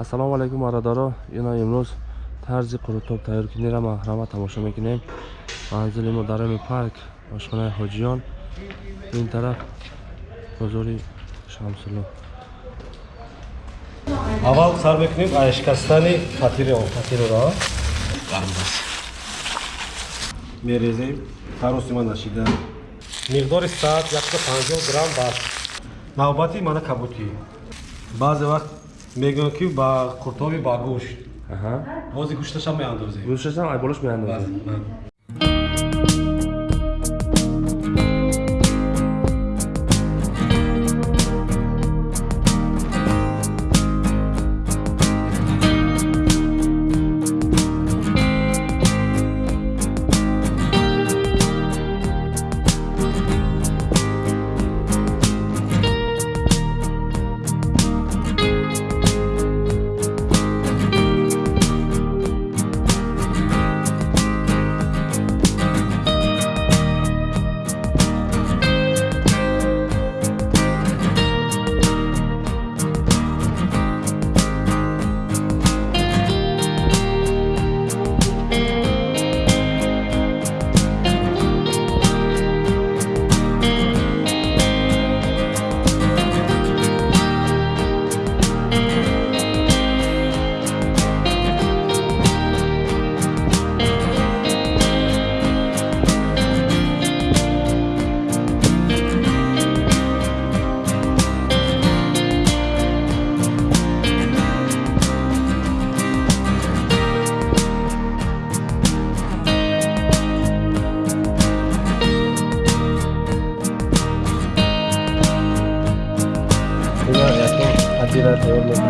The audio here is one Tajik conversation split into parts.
ассалому алайкум бародаро ина имрӯз тарзи қурутоб тайёркунира маҳрама тамошо мекунем. Манзили мо дар ами парк ошхонаи ҳоҷиён. Ин тараф бозори шамсулло. Аввал сар мекунем аз шикастани фатироро. Мерезем тароси ман нашида. Миқдори саат 150 грамм бас навбати мана кабутӣ баъзе вақт мегӯям ки ба қуртоби ба гӯшт бози гӯшташам меандозем. Гӯшташам ай болош меандозем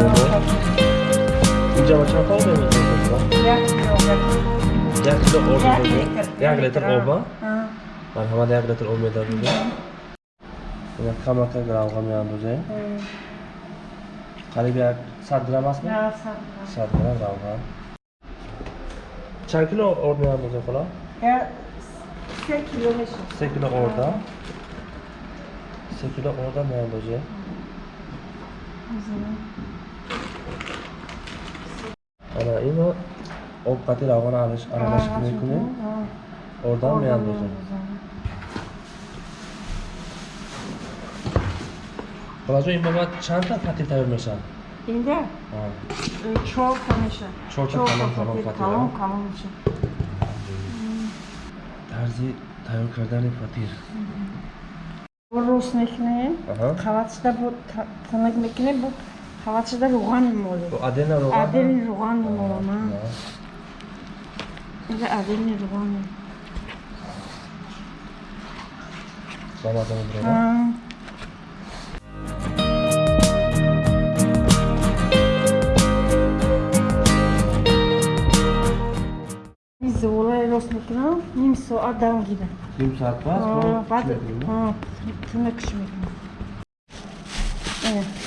тайёр мекунем инҷа ба чанд об як кило об як литр оба марҳамат як литр об медавем ина камака равға меандозем қариб як сад грамм астми сад грамм равға чанд кило орд меандозем хола се кило орда се кило орда меандозем ана ино овқати равғана аралашик мекунем ордан меандозем. холаҷон ин ба баъд чандта фати тайёр мешавад? Инда чорта мешавад. Чорта калон калон калон калон мешавад. Тарзи тайёр кардани фатир рост мекунем. Қаватшида тонак мекунем бу қаватшида руғани моле адена руған адени руғани молама инда адени руғани ба маза мебурад зуволаи рост мекунам ним соат давом гирам ним соат баъд тунакш мекунам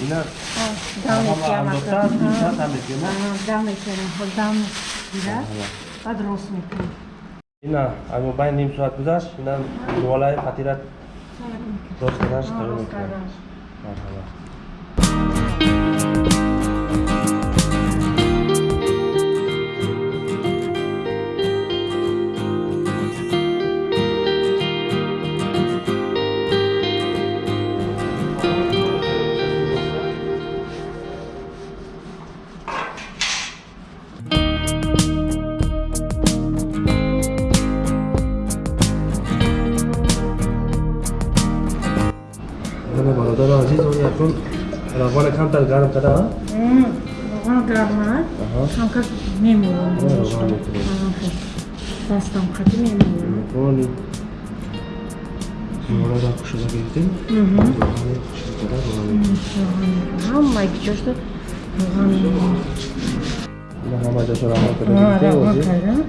ина дам андохта ним соат ҳам мекунем дам мекунам ҳол дам гира баъд بعد راست میکنیم نه اما بین نیم ساعت گذشت اینا دوالای خطیرت راست کردنش درو میکنیم مرحبا عزیز اون یکون روان کمتر گرم کرده ها؟ روان گرم نه کمتر میمونم دستم خطی میمونم روانی زیاره را کشده گرفتیم روانی کشده کرده روانی همه کجاشته روانی همه جاشو روان کرده روان کرده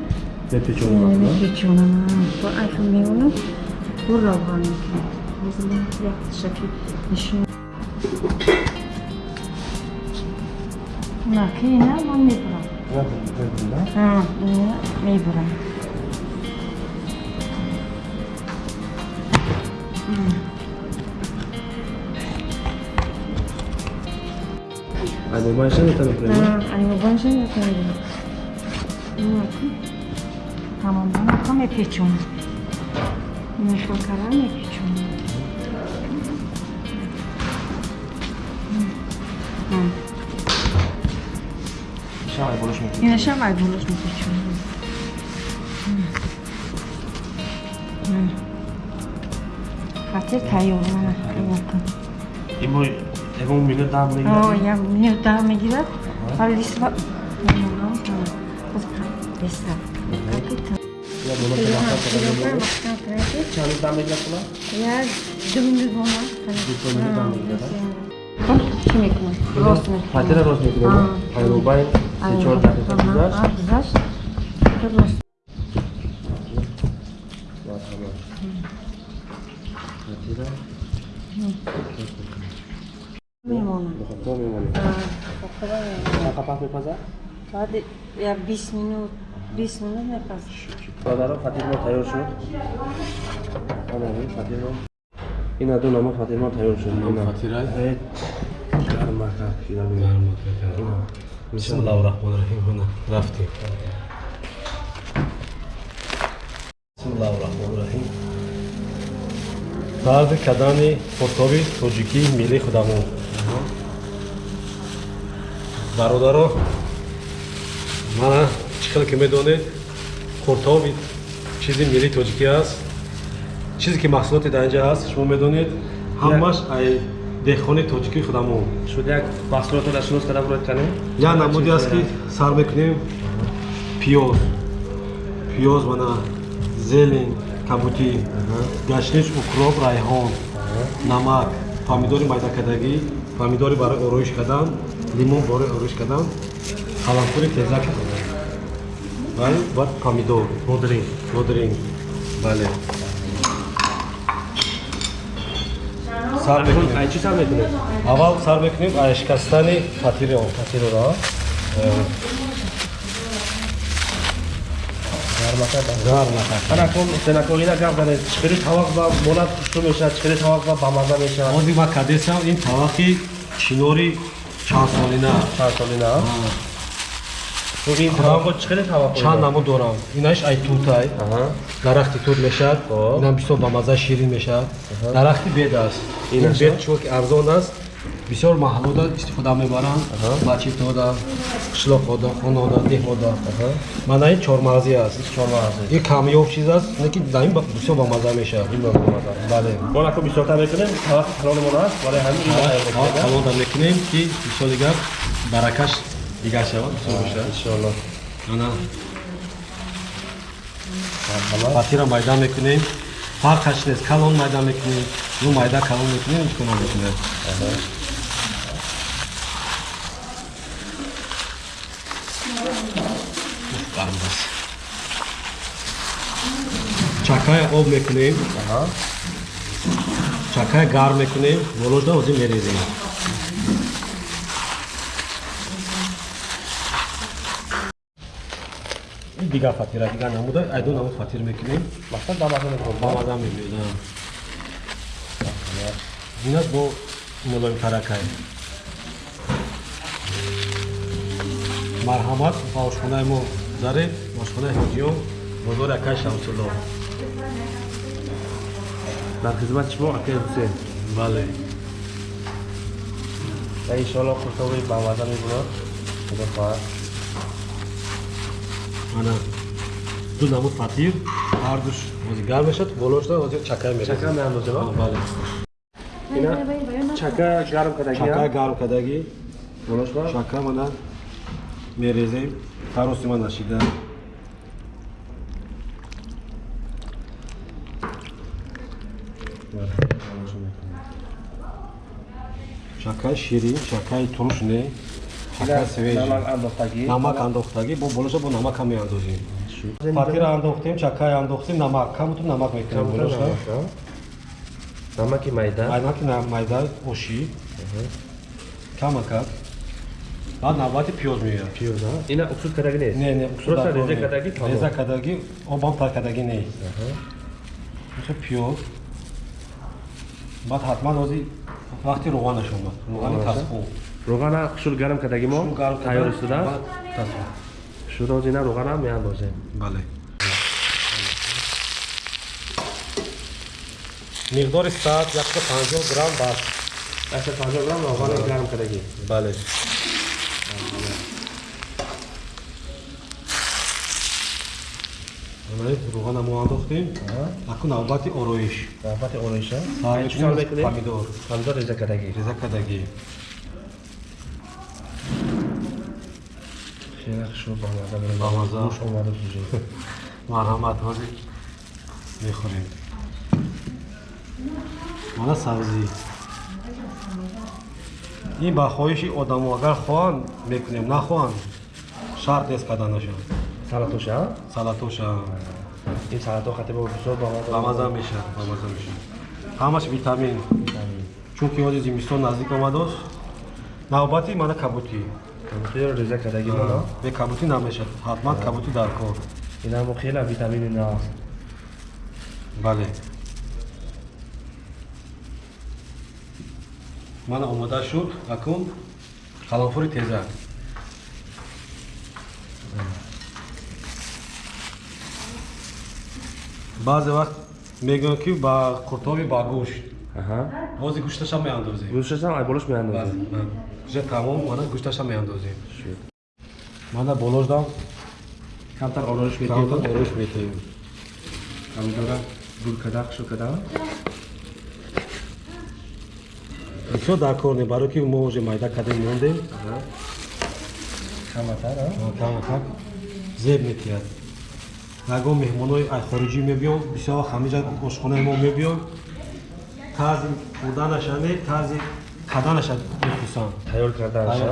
Накина, но не брал. Я бы да? А, я не брал. А не баншен это например? А, а не баншен это например. Ну, а ты? Там он, там я печем. Не шоколадный. Chamai bolosh me kuchun. Ina chamai bolosh me kuchun. Hatır tayyor mana. İmo Evo minut daha mı girer? Oh, ya minut daha mı girer? Hadi lisva. Besta. Ya bunu da yapalım. Çalı daha mı girer kula? Ya dümdüz olmaz. Hani. Dümdüz daha mı girer? Kim ekmek? Rost mu? Patera rost mu? Hayır, o bay. 4 daqiqa guzasht мемонам то мемонам қапақ мепазад соат 20 минут 20 минут мепазад бародаро фатирмо тайёр шуд фатирмо ина ду намо фатирмо тайёр шуд фатира гармака гармака Э, гармака кида бинем. Ина. бисмиллаҳирроҳмонирроҳим мана рафтем бисмиллаҳирроҳмонирроҳим тарзи кадани пуртоби тоҷикии миллии худамон бародаро мана чӣ хел ки медонед хуртоби чизи миллии тоҷикӣ аст чизе ки маҳсулоти дар инҷа ҳаст шумо медонед ҳамаш ай деҳқони тоҷикии худамон Шуд як маҳсулотро шинос када бурад канем? як намуди аст ки сар мекунем пиёз пиёз мана зелен кабутӣ гашниш укроп райҳон намак помидори майдакардагӣ помидори барои ороиш кардан лимон барои ороиш кардан қалампури тезак ва помидор Модрин. модринг бале сар мекунем Ай чӣ сар мекунем? аввал сар мекунем ай шикастани фатири он Фатироро. Гармака да. гар накар Ана кон сенакон ина гап дане. Чиқири тавақ ба монат пушту мешавад, чиқири тавақ ба ба маза мешавад. ҳозир ма кардесам ин тавақи чинори чандсолина Чанд солина? Хуб ин тавақо чиқири тавақ? чанд намо дорам. Инаш ай тутай. Аҳа. дарахти тут мешавад Хоб. инам бисёр ба маза ширин мешавад дарахти бед аст. Ин Инаша? бед чунки арзон аст. Бисёр маҳаллода истифода мебаранд. Бачитода қишлоқода хонода деҳода мана ин чормағзи аст. Чормағзи. ин камёб чиз аст не ки дар ин ба- бисёр ба маза мешавад. Ин ба маза. бале. Мон ако бисёртар мекунем, тавақ халоли мон аст, вале ҳамин ин ба тайёр мекунем. калонда мекунем ки бисёр дигар баракаш дигар шавад бисёр бошад? Иншоалло. ана фатира майда мекунем. Фарқаш нест калон майда мекунем. Ю майда калон мекунем ин чикона мекунем? Чакай об мекунем. Аҳа. чакай гарм мекунем. Волода ҳозир мерезем дигар фатира дигар намуда айду намуд фатир мекунем Мақсад ба маза мекунем. ба маза мебиёдам ин аст бо мулоимтаракай марҳамат ба ошхонаи мо заред ошхонаи ҳоҷиён бозори акай шамсулло Дар хизмат шумо акай Ҳусейн. бале иншоалло хуртоби ба маза мебурад. Худо хоҳад. Ана ду намуд фатир ҳардуш ҳозир гарм мешад болошда ҳозир чакай мерезем Чака меандозем, а? бале Ина чака гарм кадаги чакай ҳам? гарм кардагӣ Болошба? чака мана мерезем тароси ман нашида чакай ширин чакай турш не Намак андохтагӣ. бо болоша бо намак ҳам меандозем фатира андохтем чакай андохтем намак. Камуту намак мекунем болоша Намаки майда. айнаки майда оши. Камакак баъд навбати пиёз меояд Пиёз, а? Ина уксус кадаги нест? не не Просто реза кадаги тамом. реза кадаги обам тар кадаги не. Мисо пиёз баъд ҳатман ҳозир вақти роғанаш омад. Роғани Роғанаша? тасхун роғана шуд гарм кардаги мо тайёр истодааст Тасбих. шудоз ина роғана меандозем бале миқдори саат 150 грамм бас 150 грамм роғана гарм кардаги бале Бале, руғана мо андохтем. Акун навбати ороиш. навбати ороиша Сар чӣ кор мекунем, мекунем помидор. Помидор реза кардаги Реза кадаги. хеле шуд бамаза бурем Бамаза. гӯш омаду сужи марҳамат ҳозир мехӯрем мана сабзӣ ин ба хоҳиши одамо агар хоҳанд мекунем нахоҳанд шарт нест карданашон салатоша? Салатоша. Ин салато хатиба бисёр бамаза бамаза мешад бамаза мешад ҳамаш витамин. Чунки ҳозир зимистон наздик омадост навбати мана кабутӣ кабутиро реза кардаги моно бе кабутӣ намешад ҳатман кабутӣ дар кор. Инамо хеле витамини нааст бале. Мана омода шуд. Акун қаланфури тезак баъзе вақт мегӯям ки ба қуртоби ба гӯшт аҳа. Бози гӯшташам меандозем. Гӯшташам ай болош меандозем уже тамом мана гӯшташам меандозем. Мана болоштам камтар ороиш камтар метиҳем. Ороиш метаем помидора гул када хушуд када бисёр дар кор не барои ки мо уже майда кадем мондем. Каматар каматар. Зеб метиҳад. Ягон меҳмонои хориҷӣ мебиён бисёр вақт ҳамиҷа ошхонаи мо мебиён. Тарзи хӯрданаша не тарзи каданаша мехусанд тайёр тайёр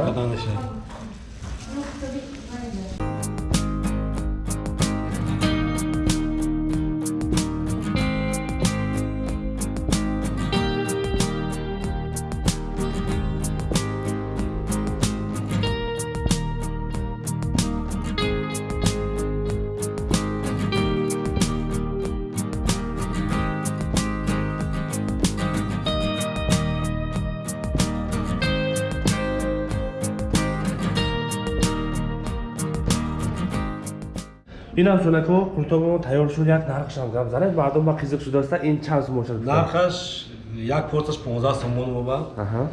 инам шунако куртобо тайёр шуд як нархшам гап занед мардум ба қизиқ шудааста ин чанд сум бошад нархаш як порташ 15 сомон аҳа.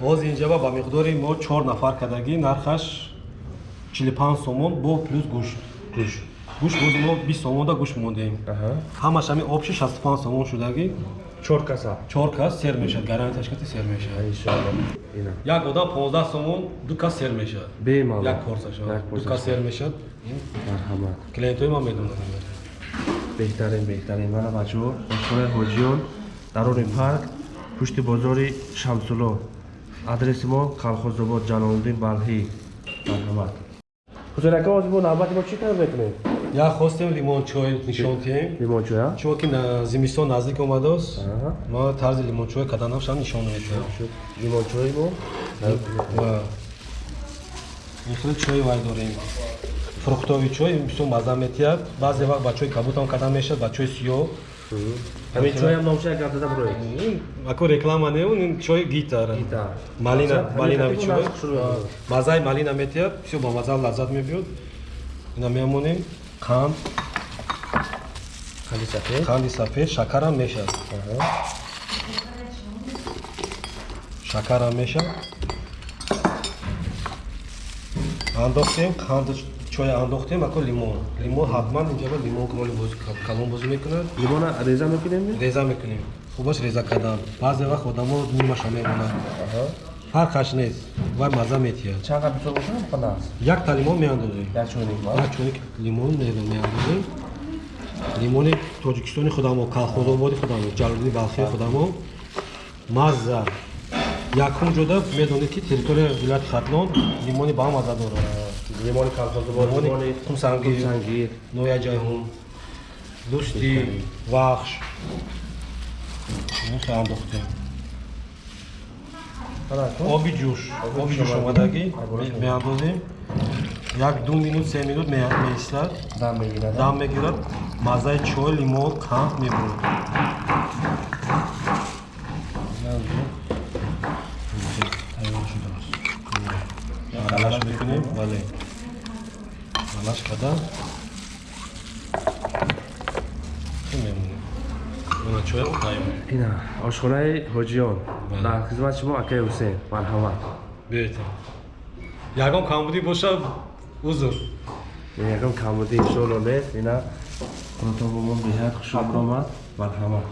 Ҳозир инҷаба ба миқдори мо чор нафар кадагӣ нархаш 45 сомон бо плюс гӯшт гӯш. Гӯшт бози мо 20 сомонда гӯшт мондем. Аҳа. Ҳамаш ҳами обши 65 сомон шудагӣ чор каса. Чор кас сер мешад гарантияш кати сер мешад. Иншоалло ина як одам 15 сомон ду кас сер мешад. Бемалол як порсашо Як ду порсаш. кас сер мешад. Марҳамат. Клиентои ман медонад беҳтарин беҳтарин. Мана бачаҳо ошхонаи ҳоҷиён дарони парк пушти бозори шамсулло. Адреси мо калхозобод ҷалолуддин балҳӣ. Марҳамат. Ҳусейнака ҳозир мо навбати мо чӣ кар мекунем як хостем лимончой нишон диҳем лимончоя чунки на- зимистон наздик омадааст ма тарзи лимончой каданашам нишон медиҳам лимончои мо? Ва. Мухталиф чой вай дорем. Фруктови чой бисёр мазза метиҳад. Баъзе вақт ба чои кабутам кадан мешад ба чои сиёҳ. Ҳамин чоям номша як гап зада бироед ин ако реклама не он ин чои гитар Гитар. малина малинави чой. маззаи малина метиҳад бисёр ба мазза лаззат мебиёд. Ина мемонем қанд қанди сафед қанди сафед шакарам мешад шакарам мешад андохтем қанди чоя андохтем ако лимон лимон ҳатман инҷаба лимон кумоли бози калон бозӣ мекунад лимона реза мекунем реза мекунем хубаш реза кардан баъзе вақт одамо нимаша мебонад фарқаш нест вай мазза метиҳад. Чанд гап бисёр боша панас як та лимон меандозем. Як чойник як чойник лимон меандозем. Лимони тоҷикистони худамо калхозободи худамо ҷалолуддини балхии худамо мазза. Якум ҷода медонед ки территорияи вилояти хатлон лимони ба мазза дорад. Лимони калхозобод лимони лимони хумсангир. сангир нояҷайҳун дӯсти вахш. Андохтем оби ҷӯш оби ҷӯш омадагӣ меандозем як ду минут се минут ме- меистад дам мегирад дам мегирад маззаи чой лимон қанд мебурад тайёр шудааст балаш мекунем бале балаш карда чӣ мемонем мана чоя таем ина ошхонаи ҳоҷиён Бале. Дар хизмати шумо акаи ҳусейн. Марҳамат. Беҳтар. Ягон камбудӣ бошад узр. Ягон камбудӣ иншоалло нест ина? Бо мо беҳад хушобромад марҳамат